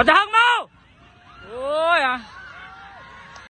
มาทางเมา